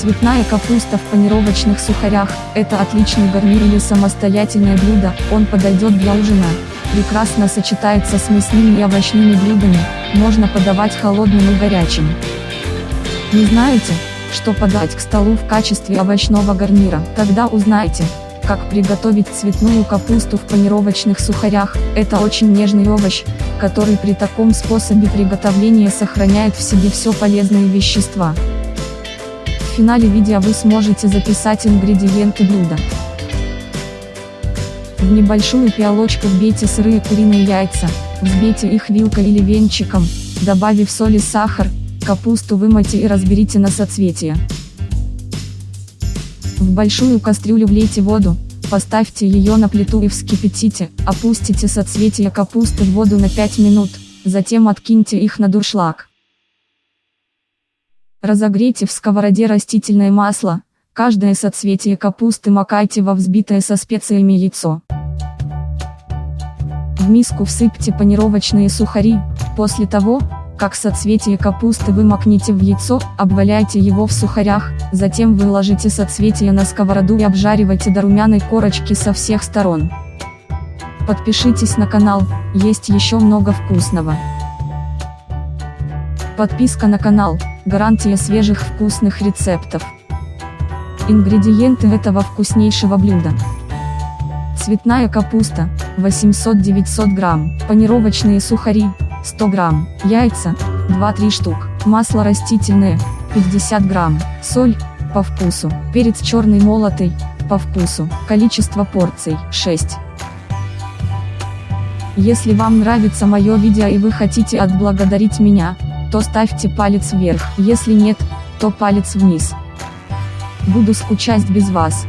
Цветная капуста в панировочных сухарях – это отличный гарнир или самостоятельное блюдо, он подойдет для ужина. Прекрасно сочетается с мясными и овощными блюдами, можно подавать холодным и горячим. Не знаете, что подать к столу в качестве овощного гарнира? Тогда узнайте, как приготовить цветную капусту в панировочных сухарях. Это очень нежный овощ, который при таком способе приготовления сохраняет в себе все полезные вещества. В финале видео вы сможете записать ингредиенты блюда. В небольшую пиалочку вбейте сырые куриные яйца, взбейте их вилкой или венчиком, добавив соль и сахар, капусту вымойте и разберите на соцветия. В большую кастрюлю влейте воду, поставьте ее на плиту и вскипятите, опустите соцветия капусты в воду на 5 минут, затем откиньте их на дуршлаг. Разогрейте в сковороде растительное масло, каждое соцветие капусты макайте во взбитое со специями яйцо. В миску всыпьте панировочные сухари, после того, как соцветие капусты вы макните в яйцо, обваляйте его в сухарях, затем выложите соцветие на сковороду и обжаривайте до румяной корочки со всех сторон. Подпишитесь на канал, есть еще много вкусного. Подписка на канал, гарантия свежих вкусных рецептов. Ингредиенты этого вкуснейшего блюда. Цветная капуста, 800-900 грамм, панировочные сухари, 100 грамм, яйца, 2-3 штук, масло растительное, 50 грамм, соль, по вкусу, перец черный молотый, по вкусу, количество порций, 6. Если вам нравится мое видео и вы хотите отблагодарить меня, то ставьте палец вверх, если нет, то палец вниз. Буду скучать без вас.